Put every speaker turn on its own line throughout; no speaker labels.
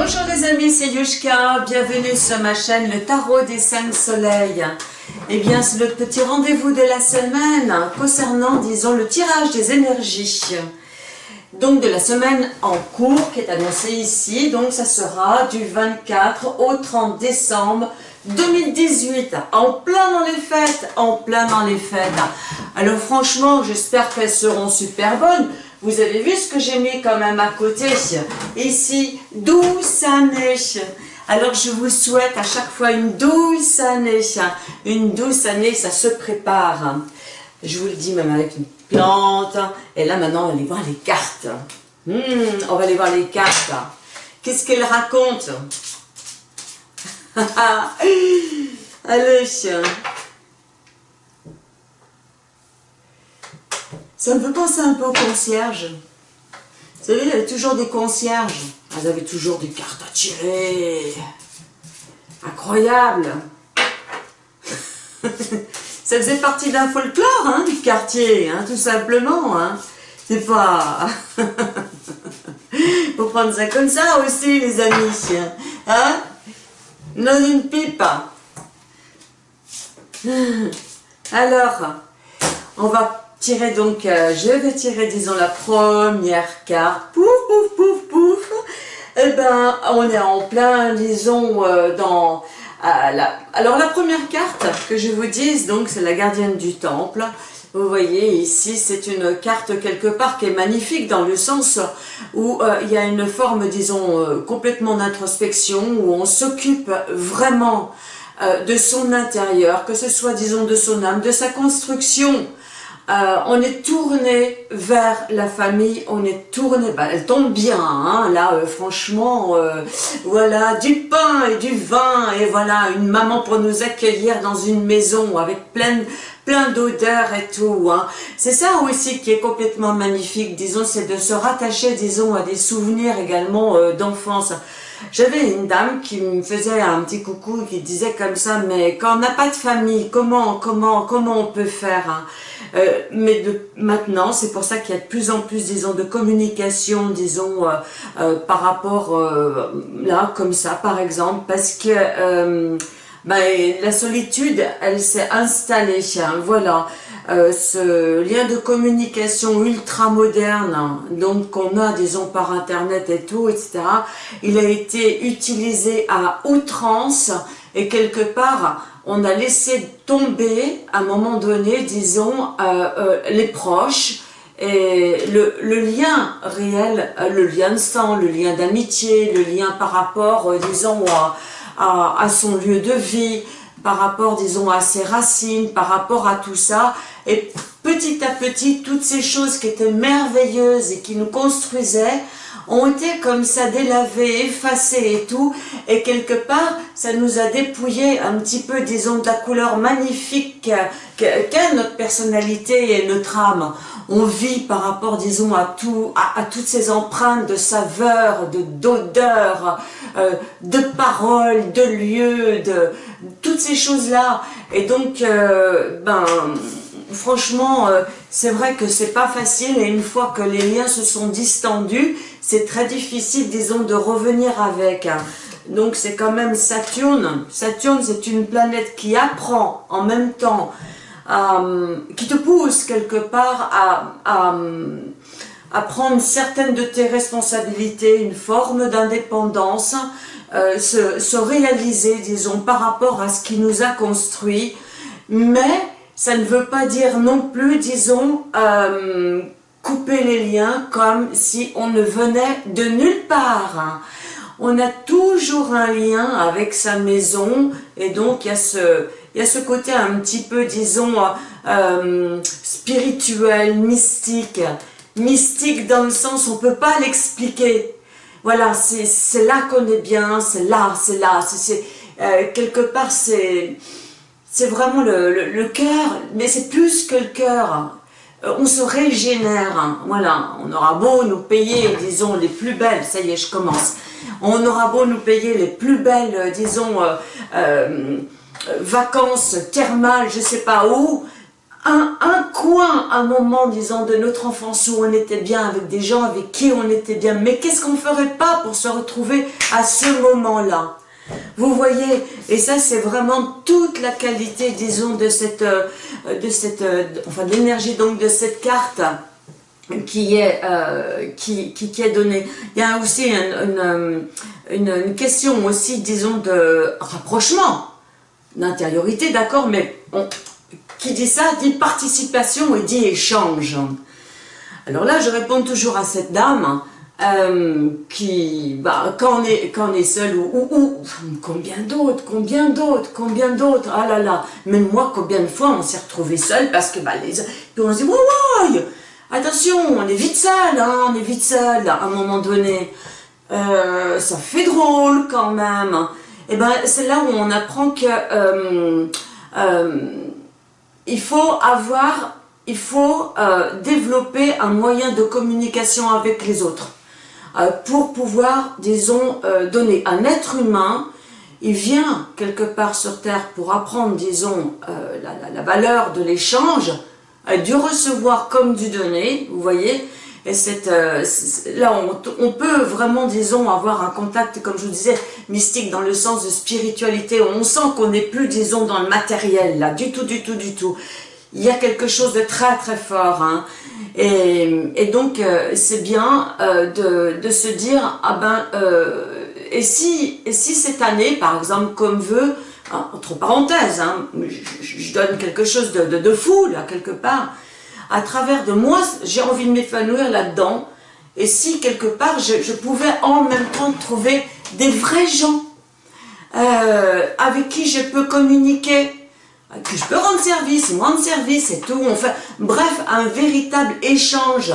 Bonjour les amis, c'est Yushka, bienvenue sur ma chaîne Le Tarot des Cinq Soleils. Eh bien, c'est le petit rendez-vous de la semaine concernant, disons, le tirage des énergies. Donc, de la semaine en cours qui est annoncée ici, donc ça sera du 24 au 30 décembre 2018, en plein dans les fêtes, en plein dans les fêtes. Alors franchement, j'espère qu'elles seront super bonnes. Vous avez vu ce que j'ai mis quand même à côté Ici, douce année. Alors je vous souhaite à chaque fois une douce année. Une douce année, ça se prépare. Je vous le dis même avec une plante. Et là maintenant, on va aller voir les cartes. Hmm, on va aller voir les cartes. Qu'est-ce qu'elles racontent? Allez Ça me fait penser un peu au concierge. Vous savez, il y avait toujours des concierges. Elles avaient toujours des cartes à tirer. Incroyable. Ça faisait partie d'un folklore, hein, du quartier, hein, tout simplement. Hein. C'est pas... Faut prendre ça comme ça aussi, les amis. Hein? Non, une pipe. Alors, on va tirer donc, euh, je vais tirer disons la première carte, pouf pouf pouf pouf, eh ben on est en plein disons euh, dans, la, alors la première carte que je vous dise donc c'est la gardienne du temple, vous voyez ici c'est une carte quelque part qui est magnifique dans le sens où euh, il y a une forme disons complètement d'introspection où on s'occupe vraiment de son intérieur, que ce soit disons de son âme, de sa construction, euh, on est tourné vers la famille, on est tourné, bah, elle tombe bien, hein, là euh, franchement, euh, voilà, du pain et du vin, et voilà, une maman pour nous accueillir dans une maison avec plein, plein d'odeurs et tout. Hein. C'est ça aussi qui est complètement magnifique, disons, c'est de se rattacher, disons, à des souvenirs également d'enfance. J'avais une dame qui me faisait un petit coucou, qui disait comme ça, mais quand on n'a pas de famille, comment, comment, comment on peut faire hein? Euh, mais de, maintenant, c'est pour ça qu'il y a de plus en plus, disons, de communication, disons, euh, euh, par rapport, là, comme ça, par exemple, parce que ben, la solitude, elle s'est installée, hein, voilà. Ce lien de communication ultra moderne, donc qu'on a, disons, par Internet et tout, etc., il a été utilisé à outrance et quelque part, on a laissé tomber à un moment donné, disons, euh, euh, les proches, et le, lien réel, euh, le lien de sang, le lien d'amitié, le lien par rapport, disons, à, son lieu de vie, par rapport, disons, à ses racines, par rapport à tout ça. Et petit à petit, toutes ces choses qui étaient merveilleuses et qui nous construisaient, ont été comme ça délavés, effacés et tout, et quelque part, ça nous a dépouillé un petit peu, disons, de la couleur magnifique qu'est notre personnalité et notre âme. On vit par rapport, disons, à, tout, à, toutes ces empreintes de saveur, d'odeur, euh, de paroles, de lieux, de toutes ces choses-là. Et donc, euh, ben franchement, euh, c'est vrai que c'est pas facile et une fois que les liens se sont distendus, c'est très difficile, disons, de revenir avec. Hein. Donc c'est quand même Saturne. Saturne, c'est une planète qui apprend en même temps, euh, qui te pousse quelque part à, prendre certaines de tes responsabilités, une forme d'indépendance, euh, se, se réaliser, disons, par rapport à ce qui nous a construit, mais ça ne veut pas dire non plus, disons, euh, couper les liens comme si on ne venait de nulle part. On a toujours un lien avec sa maison et donc il y a ce, il y a ce côté un petit peu, disons, euh, spirituel, mystique. Mystique dans le sens, on ne peut pas l'expliquer. Voilà, c'est là qu'on est bien, c'est là, c'est là, euh, quelque part, c'est c'est vraiment le, cœur, mais c'est plus que le cœur. Euh, on se régénère, hein. voilà, on aura beau nous payer, disons, les plus belles, ça y est, je commence, on aura beau nous payer les plus belles, euh, disons, euh, vacances thermales, je sais pas où, un, un, coin, un moment, disons, de notre enfance où on était bien avec des gens avec qui on était bien. Mais qu'est-ce qu'on ferait pas pour se retrouver à ce moment-là? Vous voyez, et ça c'est vraiment toute la qualité, disons, de cette, euh, de cette, euh, enfin, l'énergie donc de cette carte qui est, euh, qui, qui, est donnée. Il y a aussi une, question aussi, disons, de rapprochement, d'intériorité, d'accord, mais qui dit ça dit participation et dit échange. Alors là, je réponds toujours à cette dame, euh, qui, bah, quand on est, quand on est seul, ou, ou, combien d'autres, combien d'autres, combien d'autres, ah là là, même moi, combien de fois on s'est retrouvé seul parce que, bah, les, puis on se dit, ouais, attention, on est vite seul, hein, on est vite seul, à un moment donné, euh, ça fait drôle quand même, et ben, c'est là où on apprend que, euh, il faut avoir, il faut développer un moyen de communication avec les autres. Euh, pour pouvoir, disons, euh, donner. Un être humain, il vient quelque part sur Terre pour apprendre, disons, euh, la, valeur de l'échange, du recevoir comme du donner, vous voyez, et cette, là, on, on, peut vraiment, disons, avoir un contact, comme je vous disais, mystique dans le sens de spiritualité. On sent qu'on n'est plus, disons, dans le matériel, là, du tout, du tout, du tout. Il y a quelque chose de très, très fort. Hein. Et, donc, euh, c'est bien euh, de, se dire, ah ben, euh, et, si, et si cette année, par exemple, comme veut, entre parenthèses, hein, je, donne quelque chose de, fou, là, quelque part, à travers de moi, j'ai envie de m'épanouir là-dedans, et si, quelque part, je, pouvais en même temps trouver des vrais gens avec qui je peux communiquer, je peux rendre service, rendre service et tout. Bref, un véritable échange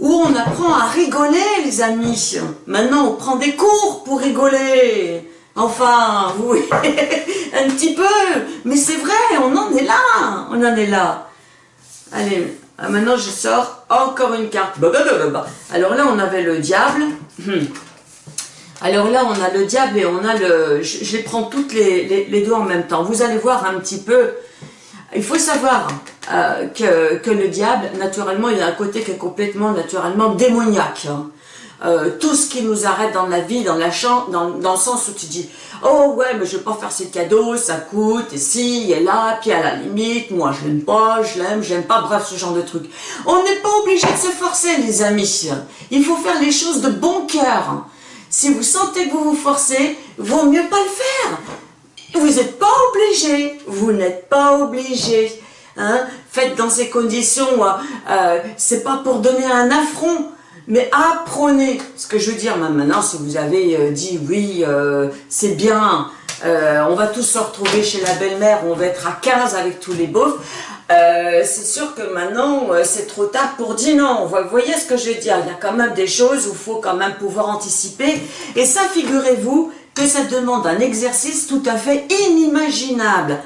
où on apprend à rigoler, les amis. Maintenant, on prend des cours pour rigoler. Enfin, oui, un petit peu. Mais c'est vrai, on en est là. On en est là. Allez, maintenant je sors encore une carte. Alors là, on avait le diable. Alors là, on a le diable et on a le... Je, les prends toutes les, deux en même temps. Vous allez voir un petit peu... Il faut savoir euh, que, que, le diable, naturellement, il a un côté qui est complètement, naturellement, démoniaque. Hein. Euh, tout ce qui nous arrête dans la vie, dans, la dans, dans le sens où tu dis « Oh ouais, mais je vais pas faire ces cadeaux, ça coûte, et si, et là, puis à la limite, moi je l'aime pas, je l'aime, j'aime pas, bref, ce genre de truc. » On n'est pas obligé de se forcer, les amis. Il faut faire les choses de bon cœur. Si vous sentez que vous vous forcez, vaut mieux pas le faire. Vous n'êtes pas obligé, vous n'êtes pas obligé. Hein. Faites dans ces conditions, euh, euh, c'est pas pour donner un affront, mais apprenez. Ce que je veux dire maintenant, si vous avez euh, dit oui, c'est bien, on va tous se retrouver chez la belle-mère, on va être à 15 avec tous les beaufs, euh, c'est sûr que maintenant, euh, c'est trop tard pour dire non. Vous voyez ce que je veux dire? Il y a quand même des choses où il faut quand même pouvoir anticiper. Et ça, figurez-vous que ça demande un exercice tout à fait inimaginable.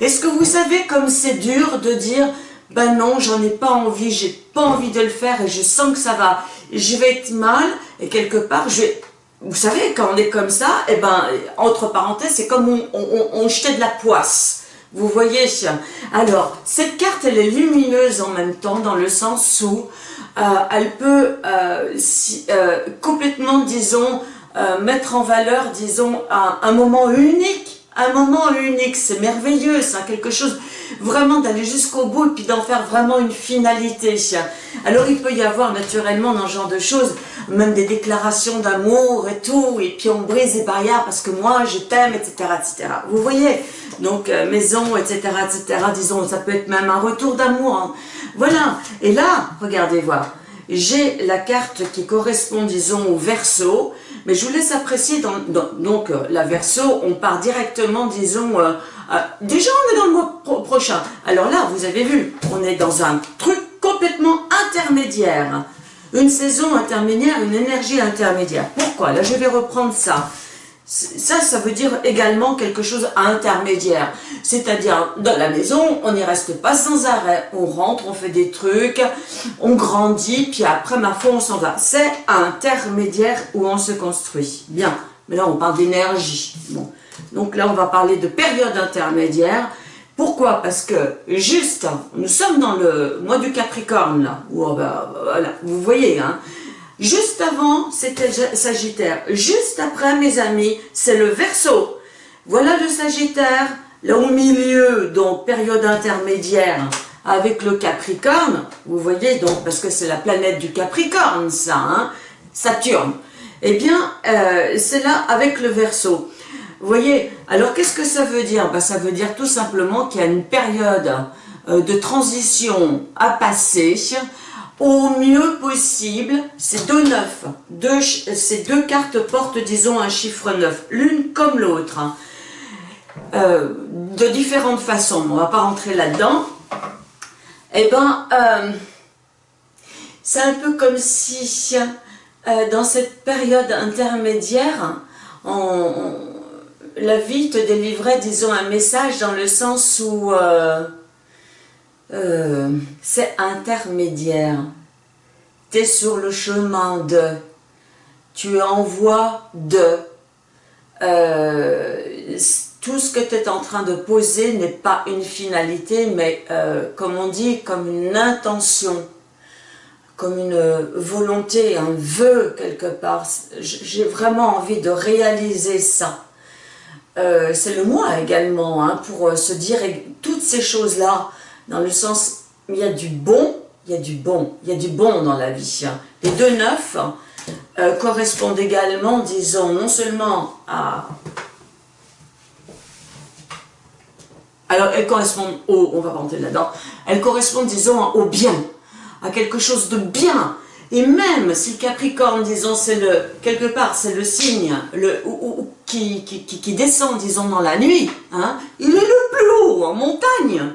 Est-ce que vous savez comme c'est dur de dire ben non, j'en ai pas envie, j'ai pas envie de le faire et je sens que ça va, je vais être mal et quelque part, je vais... Vous savez, quand on est comme ça, et eh ben, entre parenthèses, c'est comme on, on, on jetait de la poisse. Vous voyez Alors, cette carte, elle est lumineuse en même temps, dans le sens où euh, elle peut euh, euh, complètement, disons, mettre en valeur, disons, un, moment unique. Un moment unique, c'est merveilleux, c'est quelque chose vraiment d'aller jusqu'au bout et puis d'en faire vraiment une finalité. Alors il peut y avoir naturellement dans ce genre de choses, même des déclarations d'amour et tout, et puis on brise les barrières parce que moi je t'aime, etc., etc. Vous voyez donc euh, maison, etc., etc., disons, ça peut être même un retour d'amour. Hein. Voilà, et là, regardez voir, j'ai la carte qui correspond, disons, au verso, mais je vous laisse apprécier, donc euh, la verso, on part directement, disons, euh, déjà on est dans le mois prochain. Alors là, vous avez vu, on est dans un truc complètement intermédiaire, une saison intermédiaire, une énergie intermédiaire. Pourquoi? Là, je vais reprendre ça. Ça, ça veut dire également quelque chose intermédiaire. C'est-à-dire, dans la maison, on n'y reste pas sans arrêt. On rentre, on fait des trucs, on grandit, puis après, ma foi, on s'en va. C'est intermédiaire où on se construit. Bien. Mais là, on parle d'énergie. Donc là, on va parler de période intermédiaire. Pourquoi? Parce que juste, nous sommes dans le mois du Capricorne, là, oh, bah, vous voyez, hein, juste avant, c'était Sagittaire, juste après, mes amis, c'est le Verseau. Voilà le Sagittaire, là au milieu, donc période intermédiaire, avec le Capricorne, vous voyez, donc, parce que c'est la planète du Capricorne, ça, hein, Saturne. Eh bien, euh, c'est là avec le Verseau. Vous voyez, alors qu'est-ce que ça veut dire? Ben, Ça veut dire tout simplement qu'il y a une période euh, de transition à passer au mieux possible. C'est deux neufs. Ces deux cartes portent, disons, un chiffre neuf, l'une comme l'autre. Hein. Euh, de différentes façons, on ne va pas rentrer là-dedans. Eh bien, euh, c'est un peu comme si, dans cette période intermédiaire, on la vie te délivrait, disons, un message dans le sens où euh, euh, c'est intermédiaire. Tu es sur le chemin de, tu envoies de. Euh, tout ce que tu es en train de poser n'est pas une finalité, mais comme on dit, comme une intention, comme une volonté, un vœu quelque part. J'ai vraiment envie de réaliser ça. Euh, c'est le moi également, hein, pour euh, se dire toutes ces choses-là, dans le sens, il y a du bon, il y a du bon, il y a du bon dans la vie. Hein. Les deux neufs euh, correspondent également, disons, non seulement à... Alors, elles correspondent au, on va rentrer là-dedans, elles correspondent, disons, au bien, à quelque chose de bien, et même si le Capricorne, disons, c'est le, quelque part, c'est le signe le, qui, qui, descend, disons, dans la nuit, hein, il est le plus haut en montagne.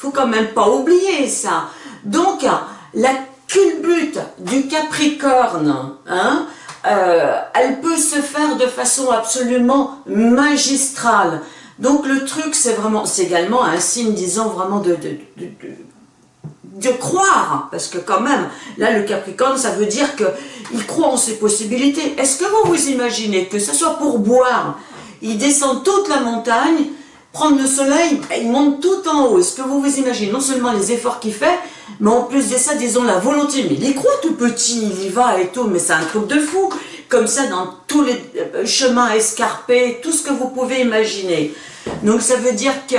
Faut quand même pas oublier ça. Donc, la culbute du Capricorne, hein, euh, elle peut se faire de façon absolument magistrale. Donc le truc, c'est vraiment, c'est également un signe, disons, vraiment de croire, parce que quand même, là le Capricorne, ça veut dire qu'il croit en ses possibilités. Est-ce que vous vous imaginez que ce soit pour boire, il descend toute la montagne, prendre le soleil, et il monte tout en haut. Est-ce que vous vous imaginez non seulement les efforts qu'il fait, mais en plus de ça, disons la volonté. Mais il y croit tout petit, il y va et tout, mais c'est un truc de fou. Comme ça, dans tous les euh, chemins escarpés, tout ce que vous pouvez imaginer. Donc ça veut dire que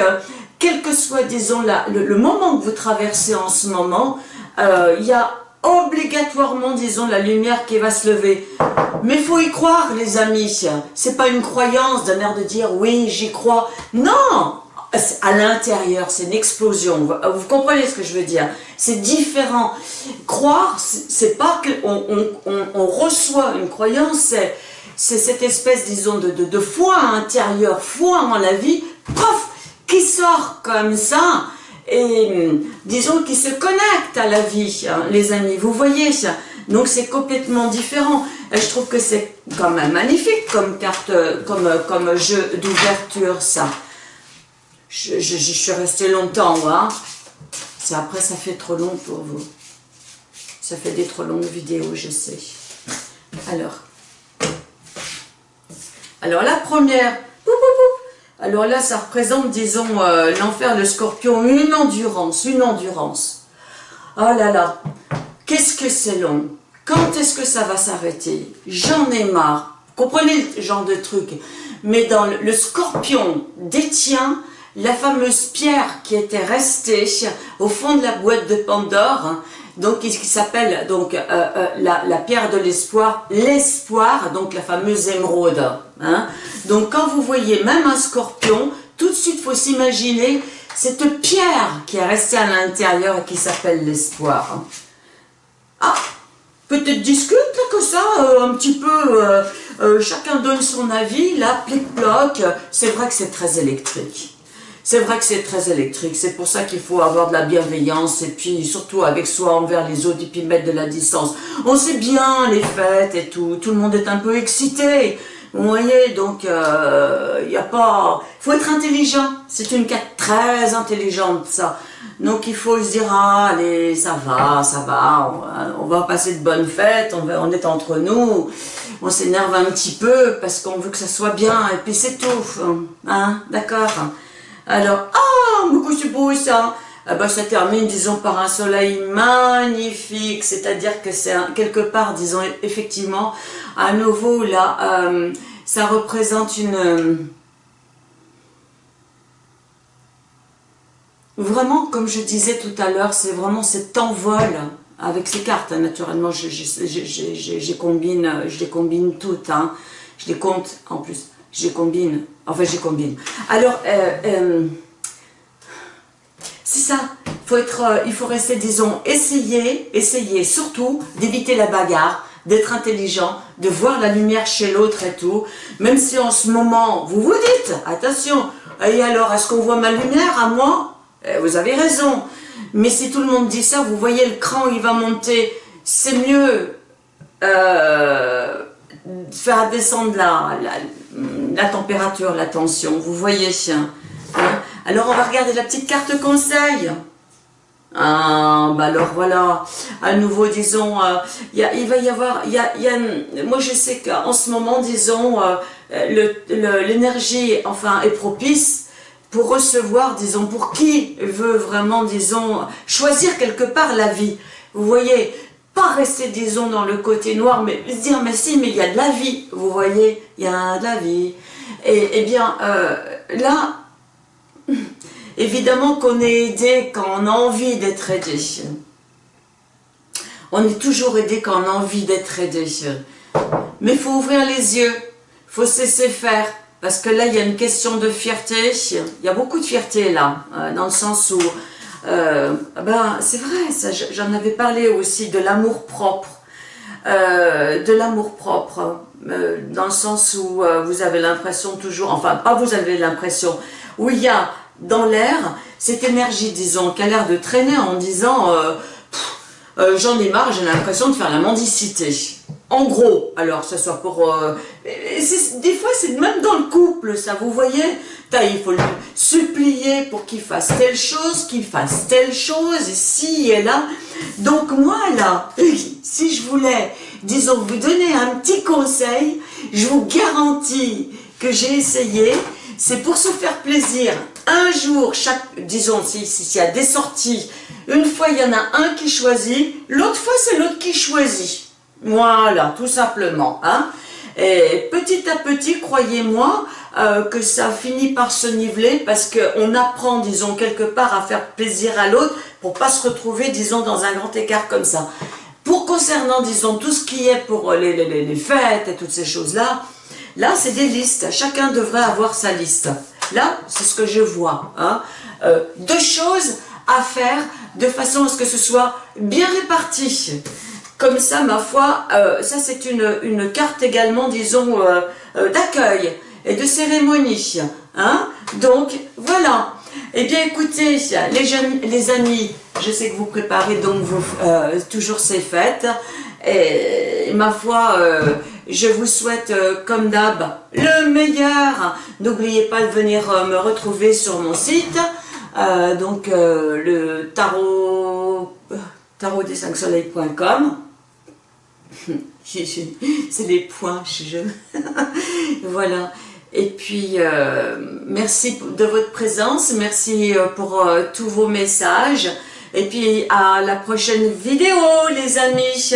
quel que soit, disons, le, moment que vous traversez en ce moment, euh, il y a obligatoirement, disons, la lumière qui va se lever. Mais faut y croire, les amis. C'est pas une croyance d'un air de dire « oui, j'y crois ». Non À l'intérieur, c'est une explosion. Vous, comprenez ce que je veux dire? C'est différent. Croire, c'est pas qu'on on, reçoit une croyance, c'est cette espèce, disons, de, de, de foi intérieure, foi en la vie, qui sort comme ça et disons qui se connecte à la vie, hein, les amis, vous voyez. Donc c'est complètement différent. je trouve que c'est quand même magnifique comme carte, comme, comme jeu d'ouverture, ça. Je, suis restée longtemps, hein. Après, ça fait trop long pour vous. Ça fait des trop longues vidéos, je sais. Alors. Alors, la première, alors là, ça représente, disons, euh, l'enfer, le scorpion, une endurance, une endurance. Oh là là, qu'est-ce que c'est long. Quand est-ce que ça va s'arrêter? J'en ai marre. Comprenez ce genre de truc. Mais dans le, scorpion détient la fameuse pierre qui était restée au fond de la boîte de Pandore, donc qui s'appelle donc euh, euh, la, pierre de l'espoir, l'espoir, donc la fameuse émeraude. Hein. Donc quand vous voyez même un scorpion, tout de suite faut s'imaginer cette pierre qui est restée à l'intérieur et qui s'appelle l'espoir. Ah, peut-être discute que ça, euh, un petit peu, chacun donne son avis, là, plic-ploc, c'est vrai que c'est très électrique. C'est vrai que c'est très électrique, c'est pour ça qu'il faut avoir de la bienveillance et puis surtout avec soi envers les autres et puis mettre de la distance. On sait bien les fêtes et tout, tout le monde est un peu excité, vous voyez, donc il euh, n'y a pas... Il faut être intelligent, c'est une carte très intelligente ça. Donc il faut se dire, ah, allez, ça va, ça va, on va, passer de bonnes fêtes, on, va, on est entre nous, on s'énerve un petit peu parce qu'on veut que ça soit bien, et puis c'est tout, hein, d'accord Alors, ah, beaucoup c'est beau ça ah bah, ça termine, disons, par un soleil magnifique, c'est-à-dire que c'est quelque part, disons, effectivement, à nouveau, là, euh, ça représente une... Euh, vraiment, comme je disais tout à l'heure, c'est vraiment cet envol avec ces cartes, hein, naturellement, je, combine, je les combine toutes, hein. je les compte en plus, je combine, enfin je combine. Alors, euh, c'est ça. Faut être, euh, il faut rester, disons, essayer, essayer surtout d'éviter la bagarre, d'être intelligent, de voir la lumière chez l'autre et tout. Même si en ce moment, vous vous dites, attention, et alors, est-ce qu'on voit ma lumière à moi? Eh, Vous avez raison. Mais si tout le monde dit ça, vous voyez le cran, il va monter. C'est mieux euh, faire descendre la, la, température, la tension. Vous voyez hein alors on va regarder la petite carte conseil. Ah, bah alors voilà, à nouveau, disons, euh, il va y avoir, moi je sais qu'en ce moment, disons, euh, l'énergie, enfin, est propice pour recevoir, disons, pour qui veut vraiment, disons, choisir quelque part la vie. Vous voyez, pas rester, disons, dans le côté noir, mais se dire, mais si, mais il y a de la vie, vous voyez, il y a de la vie. Et, eh bien, euh, là, Évidemment qu'on est aidé quand on a envie d'être aidé. On est toujours aidé quand on a envie d'être aidé. Mais il faut ouvrir les yeux, il faut cesser faire. Parce que là, il y a une question de fierté. Il y a beaucoup de fierté là, euh, dans le sens où, euh, ben, c'est vrai, j'en avais parlé aussi de l'amour propre. Euh, de l'amour propre, dans le sens où vous avez l'impression toujours, enfin pas vous avez l'impression, où il y a dans l'air cette énergie, disons, qui a l'air de traîner en disant euh, euh, j'en ai marre, j'ai l'impression de faire la mendicité. En gros, alors, ça soit pour... Euh, des fois, c'est même dans le couple, ça, vous voyez Il faut le supplier pour qu'il fasse telle chose, qu'il fasse telle chose, et si et là. Donc moi, là, si je voulais, disons, vous donner un petit conseil, je vous garantis que j'ai essayé, c'est pour se faire plaisir. Un jour, chaque, disons, s'il si, y a des sorties, une fois il y en a un qui choisit, l'autre fois c'est l'autre qui choisit. Voilà, tout simplement. Hein. Et petit à petit, croyez-moi, euh, que ça finit par se niveler parce qu'on apprend, disons, quelque part à faire plaisir à l'autre pour pas se retrouver, disons, dans un grand écart comme ça. Pour concernant, disons, tout ce qui est pour les, les, les fêtes et toutes ces choses-là, Là, c'est des listes. Chacun devrait avoir sa liste. Là, c'est ce que je vois. Hein. Euh, deux choses à faire de façon à ce que ce soit bien réparti. Comme ça, ma foi, euh, ça c'est une, carte également, disons, euh, d'accueil et de cérémonie. Hein. Donc, voilà. Eh bien, écoutez, les, les amis, je sais que vous préparez donc toujours ces fêtes. Et ma foi, je vous souhaite, euh, comme d'hab, le meilleur. N'oubliez pas de venir euh, me retrouver sur mon site. Euh, donc, le tarot, tarot des 5 soleils.com. C'est les points, je... voilà. Et puis, merci de votre présence, merci pour tous vos messages. Et puis, à la prochaine vidéo, les amis